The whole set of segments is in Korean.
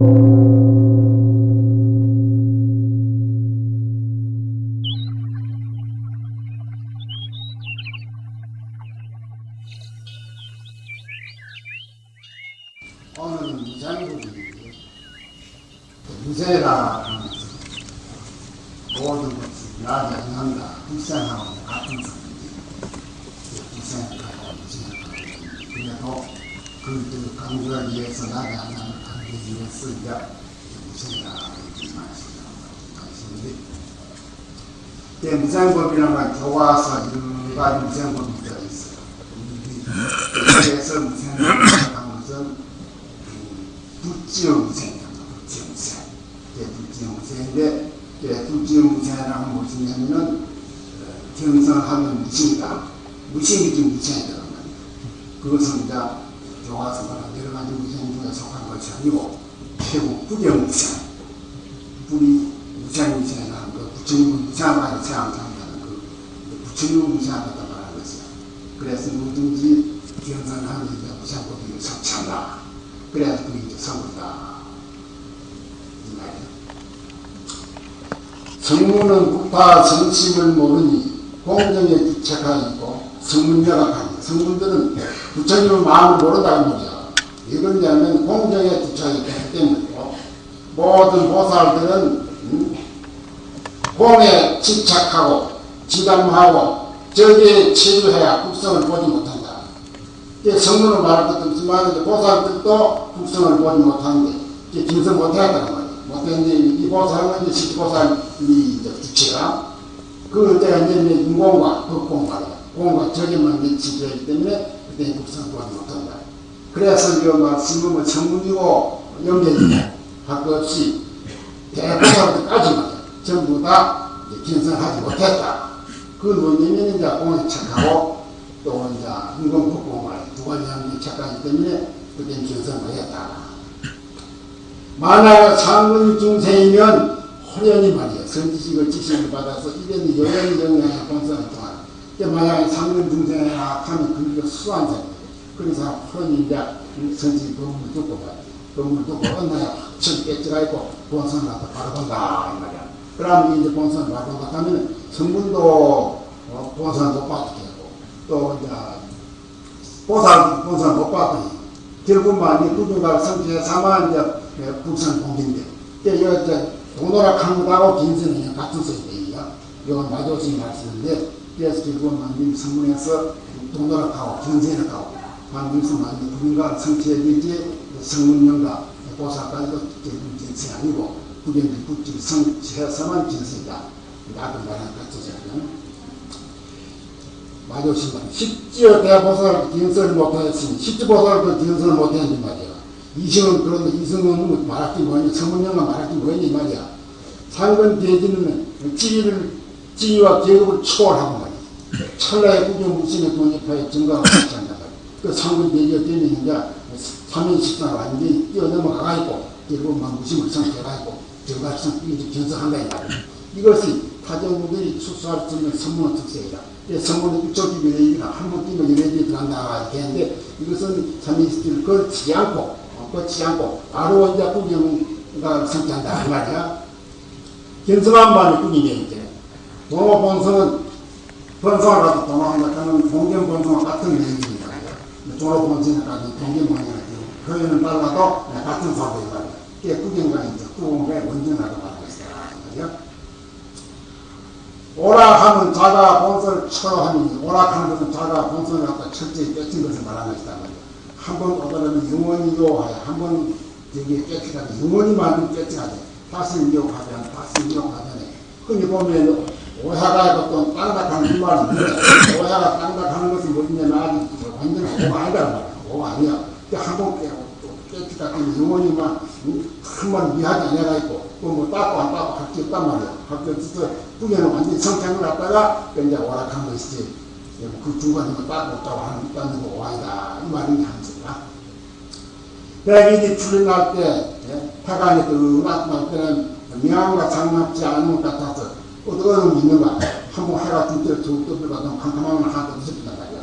오 때 무장법이라는 건 교과서 가지 무장법이 들어있어요. 그래서 무장법을 하는 것은 불지영생입니다. 불지영생. 예, 불지영생인데, 예, 불지영생이라는 무슨 얘기냐면은, 어, 경성하면 무신이다. 무신이 좀 무신이 되는 말이에요. 그것은 이제 교과서나 여러 가지 무신 중에 속한 것이 아니고, 최고 불경무생. 불이 무생 무생이라는 그 부처님 은 무생하게 생각한다는 그 부처님은 무생하다 말하는 것이야. 그래서 뭐든지 경선하면 이제 무생법이 성취한다. 그래야 그게 이제 성부다. 이 말이에요. 성문은 국파 정심을 모르니 공정에 주책하고 성문자가 가니 성문들은 부처님의 마음을 모른다는 거죠. 이건 뭐냐면 공정에 주책이 되기 때문이고 모든 보살들은 음, 공에 집착하고 지담하고 저기에 치료해야 국성을 보지 못한다. 이게 성문을 말할 것도 없지만 이제 보살들도 국성을 보지 못하는데 이게 김성 못해야다는 말이에요. 못했는데 이 보살은 이제 십보살이 이제 주체가 그 때가 이제 인공과 말이야. 공과 적에만 미치기 때문에 그때 국성을 보지 못한다. 그래서 이 말씀은 성문이고 연결이 할것 없이 말이야. 전부 다 김성하지 못했다. 그 논리는 이제 공에 착하고 또 이제 인공 법공을 두 가지 하는 착하기 때문에 그땐 견성을 했다. 만약 상근 중생이면 호련히 말이야. 선지식을 지식을 받아서 이런 여연히 영향에 본성을 통한. 만약 상근 중생이라 하면 그게 수한 자 그래서 호련히 이제 선지 법을 듣고 봐. 법을 듣고 언나야 확철 깨져가 있고 본성을 갖다 바로 본다. 이 말이야. 그러면 이제 바로 본다 하면 성분도 본성을 못 받게 하고 또 이제 보살, 보살 못 받더니 결국만 이 구조가 성취해 사만 이제 국산 공인데 이게 이제 동노락한 것하고 긴선이 같은 소리예요. 이건 마조시 말씀인데 그래서 결국만 이 성문에서 동노락하고 긴선하고 방금수만 누군가 성취해 되지 성문령과 보살까지도 결국 긴선이 아니고 그게 국질 성취해서만 긴선이다. 나도 말한 같은 소리야. 마조신만 십지어 대보살 기은설을 못하였으니 십지보살도 기은설을 못했는데 말이야. 이승은 그런데 이승은 말할 게 뭐니 성문영가 말할 게 뭐니 말이야. 상근 대지는 지위를 지위와 계급을 초월하고 말이야. 찰나의 구경 무신의 돈입하에 증가가 있지 않나. 그 상근 대지가 되면 이제 삼인식사가 완전히 뛰어넘어가 있고 결국 막 무심을 성취해가 있고 증가성 이제 견성한다. 이것이 타정들이 수수할 수 있는 선문의 특색이다. 성문의 이쪽이 연예인이나 한번 뛰면 연예인이 들어간다 이렇게 했는데 이것은 참이스를 걸지 않고 어, 걸지 않고 바로 이제 구경가 성취한다 이 말이야. 견성한 바는 꾸기네 이제. 동호 본성은 본성을 가지고 동호한다 하는 동경 본성과 같은. 종로 본성을 가지고 동경 가지고 표현은 달라도 같은 사고이 말 이제 구경가의 원전하고 말하고 있어요. 오락하면 자가 본성을 처하니 오락하는 것은 자가 본성을 갖다 철저히 뺏긴 것을 말하는 것이다. 한번 오더라면 영원히 요하여 한번 여기에 뺏기가지 영원히 만든 뺏기가지 다시 미혹하면 다시 미혹하면 흔히 보면 오해가 어떤 땅닥하는 이 말은 오해가 땅닥하는 것은 뭐냐면 아직 완전히 오가 아니란 말이야. 오가 아니야. 한번 깨고 또 뺏기다 보면 영원히 만 한번 미하지 않아가 있고 뭐 닦고 안할게 없단 말이야. 할게 없어서 후에는 완전히 성장을 갖다가 이제 오락한 것이지. 그 중간에 뭐 닦고 없다고 하는 닦는 거 오아이다. 이 말이 함수다. 백일이 풀려날 때, 태강이 뜨거날 때는 명함과 장납지 않은 것 같아서 어떤 있는가. 한번 해가 둘째 두 떠들어가도 캄캄하면 하나도 무섭단 말이야.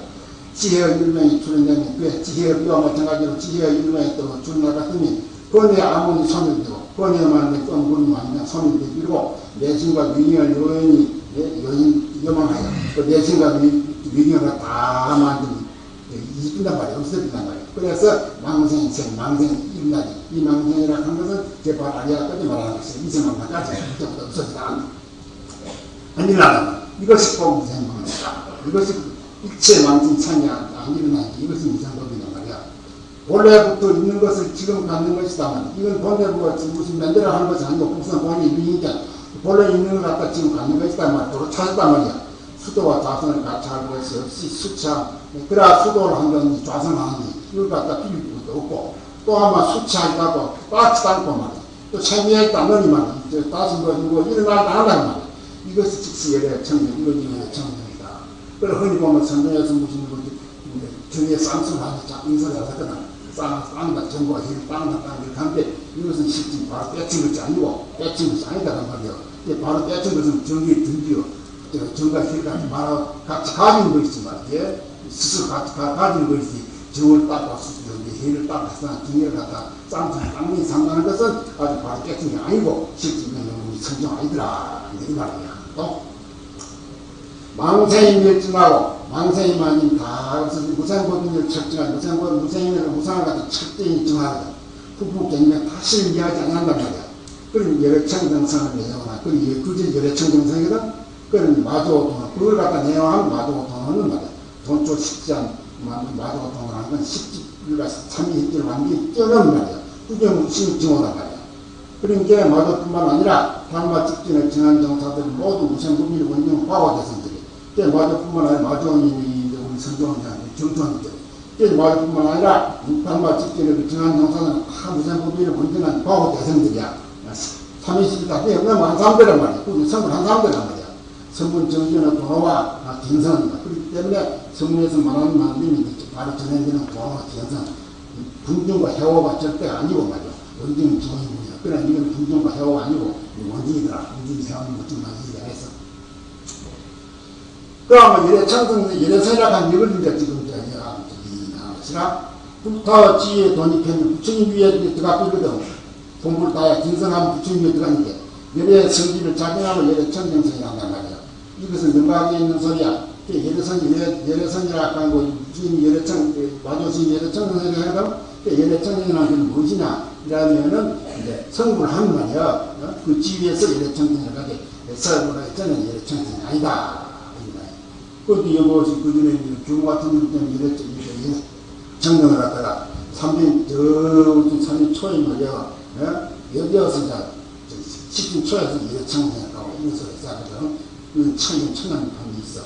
지혜의 일명이 출현되면 그 지혜의 비와 마찬가지로 지혜의 일명이 또 출현할 같으니 번에 아무리 소멸되고 번에 만든 껌구름이 아니면 소멸되고 내신과 위경을 요연히 요인 요망하여 그 내신과 위경을 다 만든 이긴단 말이야 없어진단 말이야 그래서 망생생 망생 일나지 이 망생이라고 한 것은 제발 아리아까지 말하는 것이 이생망까지 그때부터 없어지다. 아니라 이것이 공생망이다. 이것이 일체 망신 창이 안 일어나지 이것이 무상법이란 본래부터 있는 것을 지금 갖는 것이다만 이건 본래부가 무슨 만들어 하는 것이 아니고 무슨 본이 있으니까 본래 있는 것 갖다 지금 갖는 것이다 말이야 찾았단 말이야. 수도와 자선을 같이 할 것이 없이 수차 그래야 수도를 한다든지 좌선하는지 이걸 갖다 빌릴 것도 없고 또 아마 수치하다고 빠지도 않고 말이야. 또 체미에 있다느니 말이야. 다시 뭐 이거 일어나다 한다는 말이야. 이것이 즉시 열애 청정 이것이 열애 청정이다. 그래 흔히 보면 선정에서 무슨 분들 정에 쌍수하는 인설을 하거든 쌍다 정보가 힘 빵다 빵 이렇게 하는데 이것은 실제 바로 떼친 것이 아니고 떼친 것이 아니다는 말이야 바로 떼친 것은 정기에 든지요 정가 힐까 말하고 같이 가지는 것이지 말이야 스스로 같이 가, 가지는 것이지 정을 닦고 해를 닦아서 등을 갖다 쌍쌍 쌍문이 상당한 것은 아주 바로 깨진 게 아니고 실제는 우리 성경 아니더라. 이 말이야 또? 망생이 멸증하고 망생이 만인 다 무상법인을 측정한 무상법 무상인을 무상을 갖다 측정이 정하거든. 후부경면 다시는 이해하지 않는단 말이야. 그럼 열애청정성을 내용하나 그럼 그게 열애청정성이거든. 그럼 마주오통을 그걸 갖다 내용하면 마주오통을 말이야. 돈쪽 식장 마주오통을 하는 건 식지 우리가 참여했기를 완전히 뛰어넘는 말이야. 구경 신증오단 말이야. 그러니까 마주뿐만 아니라 단마 직진을 정한 정사들 모두 무상법인을 원정 과거대선 때 마저뿐만 아니라 마주원이 우리 선조원장 정조원이죠. 때 마저뿐만 아니라 육탄마 직전에 정한 영사는 다 무생 법인을 본전한 과거 대성들이야. 30다 때 없는 사람들란 말이야. 그 선물 한 사람들란 말이야. 선문 정전은 도로와 gen선이다. 그렇기 때문에 선문에서 말하는 말씀이 바로 전해지는 도로와 gen선. 분중과 해오가 절대 아니고 말이야. 원징은 기본입니다. 그러나 이건 분중과 해오가 아니고 원징이더라. 원징이 세우는 것좀 많이 이해했어. 그러면 이래 청승 이래 생각한 이걸 이제 지금 저기 나시라 부터 지에 돈이 편 부처님 위에 들어가 거든 돈불 따야 진성하면 부처님 위에 들어가니까 이래 성질을 작용하면 이래 청정성이 한단 말이야. 이것은 능각에 있는 소리야. 예래선 예래선이라 하고 주인 예래청 마조신 예래청정성이 하거든. 예래청정이라는 게 무엇이냐? 이러면은 이제 성불 하는 말이야. 어? 그 지위에서 예래청정을 하게 서울에 저는 예래청정이 아니다. 그것도 여보시 그 전에 규모 같은 것 때문에 이랬죠. 이래 정령을 하다가 3년, 저, 3년 초에 말이야. 예? 여기 와서 이제 10분 초에서 이래 청년하고 이런 소리 싸거든. 그 청년, 청년 판이 있어.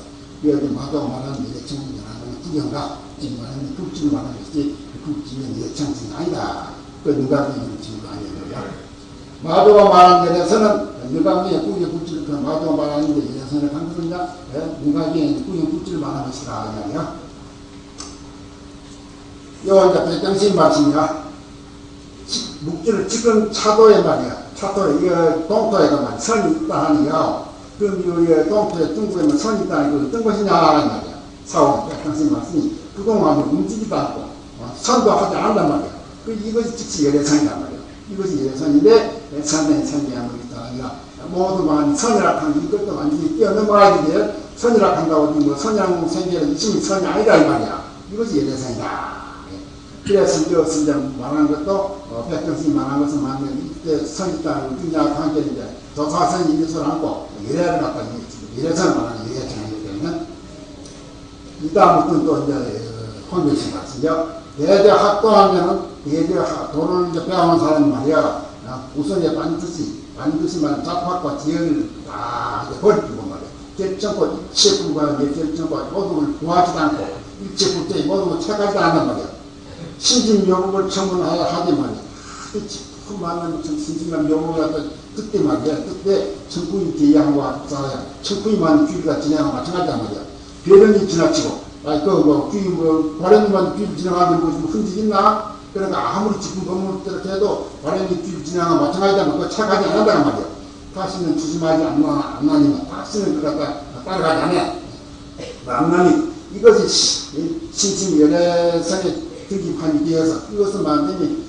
여기 마도 말하는 이래 청년이라는 구경가, 지금 말하는 국지를 말하는 것이 국지는 이래 청년이 아니다. 그 누가 이런 친구가 아니야. 마도가 말한 데에서는 누가기에 꾸겨 굴지를 그 마도가 말하는 데 이래서는 강조냐 누가기에 꾸겨 굴지를 말하는 것이라 이야기야. 요 이제 백정신 말씀이야. 묵지를 지금 차도에 말이야. 차도에 이거 동토에가 말 선이 있다 하니요. 그럼 이 동토에 중국에는 선이 있다 하니 어떤 것이냐 하는 말이야. 사원 백정신 말씀이 그동안 움직이지도 않고 어, 선도 하지 않는단 말이야. 그 이것이 즉시 열애상이란 말이야. 이것이 예선인데 선의 선대한 것이다. 아니라 모두 만 선이라 는 이것도 완전히 뛰어넘어야 되 선이라 한다고 뭐 선양 생계를 이심이 선이 아니다 이 말이야. 이것이 예대선이다. 그래서 이것을 이제 말하는 것도 어, 백정승이 말한 것은 맞는 이때 선있다는 등장 관계인데 이것을 안고 예례를 갖다 예례선을 말하는 예례선이기 때문에 이 다음부터는 또 이제 혼교신 말씀이죠. 예대 학도하면은 예대 도를 이제 배우는 사람 말이야. 우선 이 반드시, 반드시만 잡학과 지연을 다 버리고 말이야. 결정코 일체 불과한 결정과 모든 구하지도 않고 일체 불자의 모든 책하지도 않단 말이야. 신진 요목을 청문하야 하지 말이야. 그 많은 신진감 요목을 갖다 그때 말이야. 그때 청구인 대양과 합사야. 청구인만 귀가 진행하고 마찬가지단 말이야. 배령이 지나치고 아, 그, 뭐, 귀, 뭐, 바람만 귀를 지나가는 곳이 뭐 흔적 있나? 그러니까 아무리 지금 건물 이렇게 해도 바람이 귀를 지나가면 마찬가지다. 그 착하지 않는다는 말이야. 다시는 조심하지 않나, 안 나니까. 다시는 그 갖다 따라가지 않아. 안 나니. 이것이 신심 연애선의 특기판이 되어서 이것을 만들면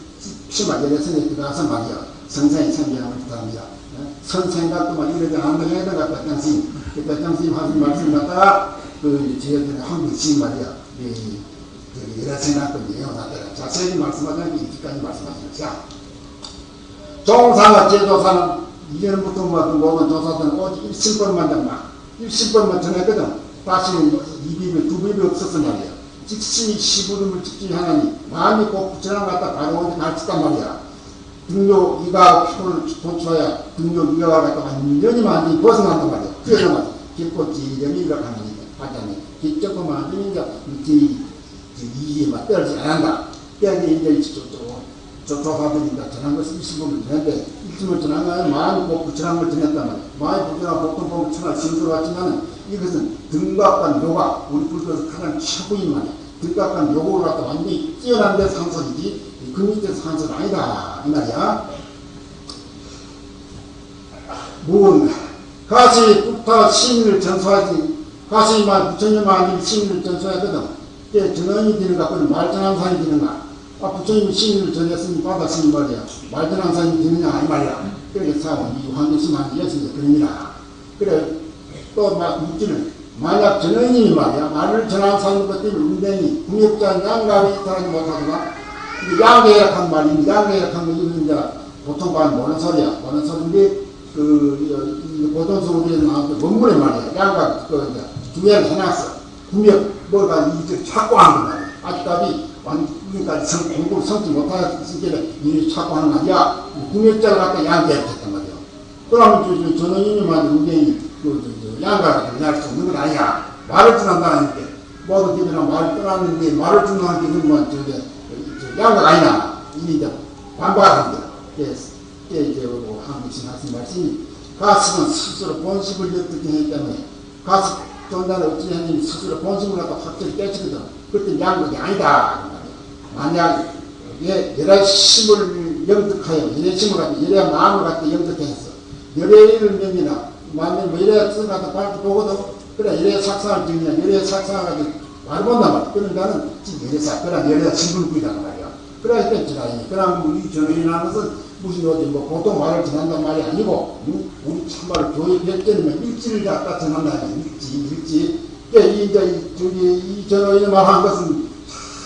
치마 열애선에 들어가서 말이야. 성상에 참여하는 부탁합니다. 선생각도만 이래도 안 되겠다, 백장님. 그 백장님 하신 말씀 갖다가, 그, 저희들은 한국식 말이야. 이, 그, 여러 생각도 내용하더라. 자세히 말씀하자면 이기까지 말씀하십니다. 종사가 제조사는 이전부터 모든 모든 조사들은 오직 일신권만 잡나. 일신권만 전했거든. 다시는 이비비, 두비비 없었단 말이야. 직신이 시부름을 직지 하나니 마음이 꼭 부처랑 갖다 바로 어디 갈치단 말이야. 등록 이가 표를 도출하여 등록 이가가 갖다 완전히 많이 벗어난단 말이야. 뛰어나가 깊고 지점이라 하는 하자니 깊적고만 이제 이 이해만 떨지 않는다. 그래서 이제 조조하들이다 전한 것을 일심을 전했는데 일심을 전한 거는 마음이 꼭 부처랑 걸 전했단 말이야. 마음이 부처랑 복통 보면 천하 신수로 왔지만은 이것은 등각과 요가 우리 불교에서 가장 최고인 말이야. 등각과 요거를 갖다 완전히 뛰어난 데 상설이지 그 밑에 상설 아니다 이 말이야. 문 가시부터 신을 전수하지 가시만 부처님만 신을 전수하거든. 그 전원이 되는 갖고는 말전한산이 되는가. 아 부처님이 신을 전했으니 받았으니 말이야. 말전한산이 되느냐 이 말이야. 그래서 이 환경심한 여신이 그럽니다. 그래 또 막 묻지는 만약 전원님이 말이야 말을 전한 사는 것 때문에 운명이 궁역자 양가에 따르지 못하거나 양계약한 말입니다. 양계약한 거 이건 이제 보통 반 모는 소리야. 모는 소리인데 그 보통성으로 나온 원문의 말이야. 양가 그 이제 두 개를 해놨어. 궁역 뭐가 이제 착고한 거 말이야. 아직까지 완전까지 성 공부를 성지 못하기 이 착고하는 거 아니야. 궁역자를 갖다 양계약했단 말이야. 그러면 전원님만 운명이 그, 그, 그 양가가 변할 수 없는 건 아니야. 말을 전한다는데, 모든 집이랑 말을 떠났는데, 말을 전하는 게 그러면 저게, 저, 양가가 아니야. 이제 반박하는 거야. 그래서, 이제, 뭐, 한국신 하신 말씀이, 가슴은 스스로 본심을 엿듣게 했기 때문에, 가슴 전단을 어찌 했니 스스로 본심을 갖다 확실히 깨치거든. 그때 양극이 아니다. 만약, 예, 여러 심을 영득하여, 여러 심을 갖다, 여러 마음을 갖다 영득했어. 여러 일을 명이나, 만약 뭐 이래 쓰가서 발표 보거든. 그래, 이래 sak상을 찍냐, 이래 sak상을 가지고 말 본단 말이야. 그러니까는 지금 이래 싹, 그래, 이래 신불구이란 말이야. 그래, 이때 지나니. 그럼 우리 전원이라는 것은 무슨 어디 뭐 보통 말을 전한단 말이 아니고, 우리 참말로 교육할 때는 일지를 갖다 전한다. 일지, 일지. 그러니까 이, 이제, 저기, 이 전원이 말한 것은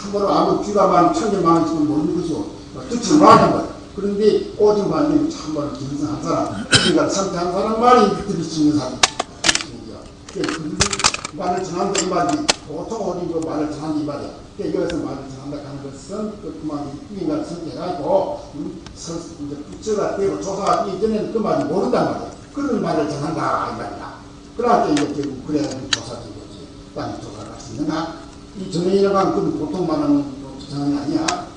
참으로 아무 귀가 많은 많은 지금 모르는 것이고, 뜻을 말하는 거야. 그런데 오직 말님 참말로 김성한 사람, 그러니까 선택한 사람 말이 들을 수 있는 사람. 그 말을 전한다 이 말이 보통 어디 그 말을 전한다 이 말이야. 그러니까 여기서 말을 전한다 하는 것은 그 그만 인간을 선택하고 이제 부처가 되고 조사가 되기 전에는 그 말이 모른단 말이야. 그런 말을 전한다 이 말이야. 그러니까 이제 결국 그래야 조사된 거지. 땅에 조사를 할수 있는가? 이 하는 건 보통 말하는 전행이 아니야.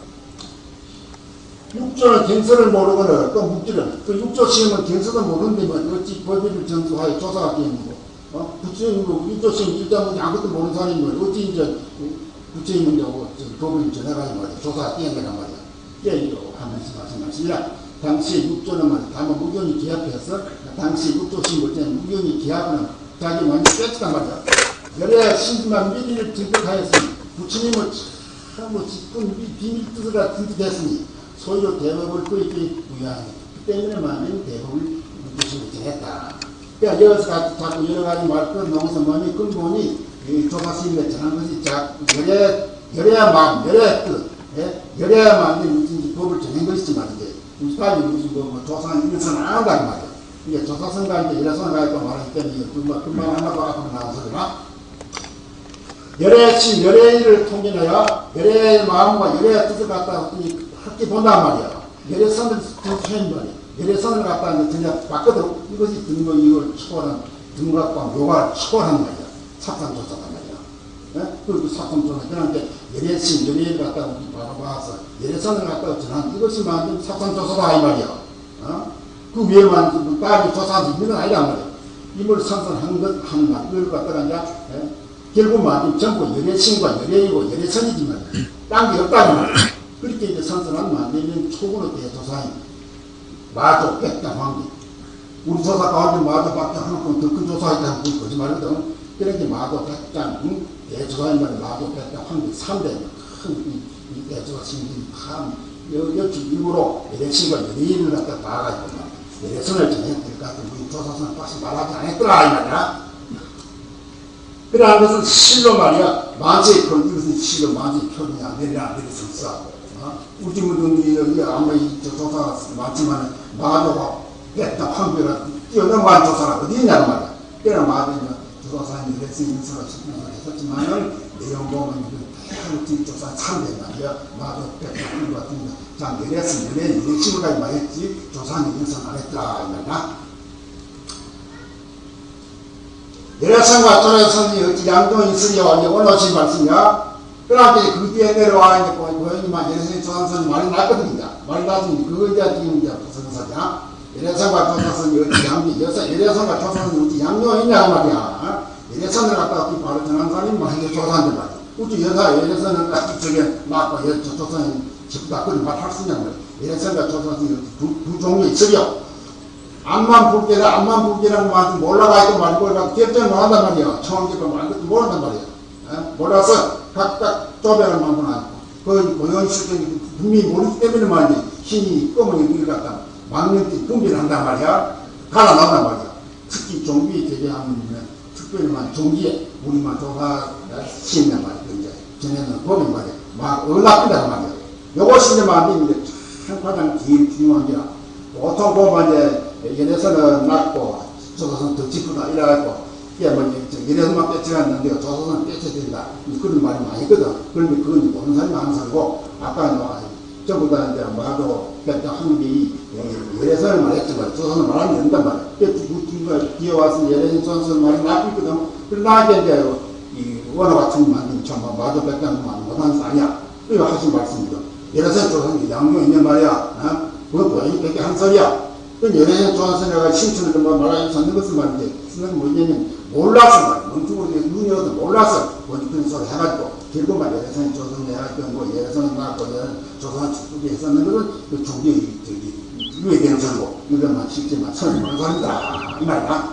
육조는 경서를 모르거나 또 묵지는 그 육조 시험은 경서도 모르는데 뭐 어찌 법의를 전수하여 조사가 되는고 어? 육조 시험 일단 아무것도 모르는 사람이 뭐 어찌 이제 부처님은 이제 법을 전해가지고 말이야. 조사가 되는거란 말이야. 예, 이거 한 말씀 말씀하시라 당시 육조는 말이야. 다만 무견이 기합해서 당시 육조 시험을 때 무견이 기합은 자기 완전 뺏었단 말이야. 여러 신지만 미리를 등극하였으니 부처님을 참뭐 깊은 비밀 뜻을 같은 뜻 했으니 소유로 대법을 꾸리기 무효하니 그 때문에 많은 대법을 무시를 정했다. 그러니까 여기서 자꾸 여러 가지 말끝 농서 뭐니 근본이 조사스님의 전한 것이 자 열애 열애야 마음 열애야 뜻 예? 열애야 마음이 무슨 법을 정한 것이지 말인데 무슨까지 무슨 뭐, 뭐 조사는 이것은 안 한다는 말이야. 이게 조사선가 이제 열애선가 있고 말하기 때문에 금방 금방 하나도 앞으로 나와서 그러나 열애신 열애를 통진하여 열애의 마음과 열애의 뜻을 갖다 학기 본단 말이야. 열애선을 통치한 말이야. 열애선을 갖다 이제 그냥 바꿔도 이것이 등록 이걸 초월한 등각과 묘가 초월한 말이야. 삭상조사단 말이야. 예? 그리고 삭상조사 그러니까 열애신 열애를 갖다 바라봐서 열애선을 갖다 전한 이것이 만든 삭상조사다 이 말이야. 어? 그 위에만 딸이 조사한 이건 아니다 말이야. 이걸 선선한 것, 한 말, 이걸 갖다가 이제, 예? 결국 말이 전부 열애신과 열애이고 열애선이지만, 딴게 없다는 말이야. 그렇게 이제 선선한 만들면 초고로 대조사인 마조 백당 황기. 우리 조사 가운데 마조 밖에 하나뿐 더큰 조사하기 한번 거짓말이거든. 그렇게 마조 백당 대조사인 말이 마조 백당 황기 3대 큰 대조사 신기 참 여, 여기 일부러 예레신과 연예인을 갖다 봐가지고 것 같은 우리 조사선을 다시 말하지 않았더라 이 말이야. 그러한 것은 실로 말이야. 만세의 표 이것은 실로 만세의 표현이야 내리라 내리선사. 어? 우리 분들이 여기 아무리 저 조사가 많지만 마도가 뺐다 황비라 뛰어넘어간 조사가 어디 있냐고 말이야. 그러나 마도는 조사사님 이랬으니 인사가 했었지만은 내용 보면 그 뒷조사 참된 말이야. 마도 뺐다 황비 같은 거 자, 내렸으면 내래 이렉심을까지 말했지. 조사는 인사 안 했더라 이 말이야. 내려선과 떨어선이 어찌 양동이 있으려 올라오신 말씀이야. 이제 그 뒤에 내려와 이제 고인이만 예레선이 조상선이 말이 났거든요. 말이 났으니 그거 이제 지금 이제 부선사냐. 예레선과 조상선이 어찌 양비, 여서 예레선과 조상선이 어찌 양동이 있냐고 말이야. 예레선을 갖다가 그 바로 전한 사람이 뭐 조상들 말이야. 우리 여사 예레선은 딱 저게 맞고 예, 조상이 집다 말할 수 있냐고 말이야. 예레선과 조상선이 두, 두 종류 있으려. 암만 불게라 암만 불게라는 말도 몰라가 있고 말고 결정을 못한단 말이야. 처음 말 것도 모른단 말이야. 에? 몰라서 각각 쪼배를 만고 나고 그 실정이 분명히 모르기 때문에 말이야. 힘이 검은 이를 갖다 막는 데 분비를 한단 말이야. 갈아 넣단 말이야. 특히 종비 대개하면 특별히만 종기에 우리만 조사 신단 말이야. 이제 전에는 법이 말이야. 막 얼락한단 말이야. 요것이 이제 말인데 한과장 제일 중요한 게 보통 보면 이제 예내서는 낮고 조사선 더 짚어다 이래갖고 뭐 예내서만 뺏어갔는데 조사선 뺏어진다. 그런 말이 많이 있거든. 그런데 그건 보는 사람이 안 살고 아까 뭐 전부 다 이제 말도 뺐다 한게 예내선을 말했지만 조사선 말하면 된단 말이야. 뺏어 뒤에 와서 예내선 조사선 말이 나쁘거든. 그러나 이제 이 원어 같은 거 만들면 참 마도 말 못하는 거 아니야. 이거 하신 말씀이죠. 예내선 조사선 양용 있는 말이야. 어? 그거 보이니 그게 한 소리야 그 연예인 조한선이가 신춘을 뭐 말하기 찾는 것을 말이지. 쓰는 뭐냐면 몰라서 말이야. 멍청으로 눈이 어도 몰라서 어디 그런 소리 해가지고 결국만 예레선 조선 해가지고 뭐 예레선 나고 조선 축구기 했었는 것은 그 종교 저기 유해되는 소리고 이것만 선을 모는 소리다. 이 말이야.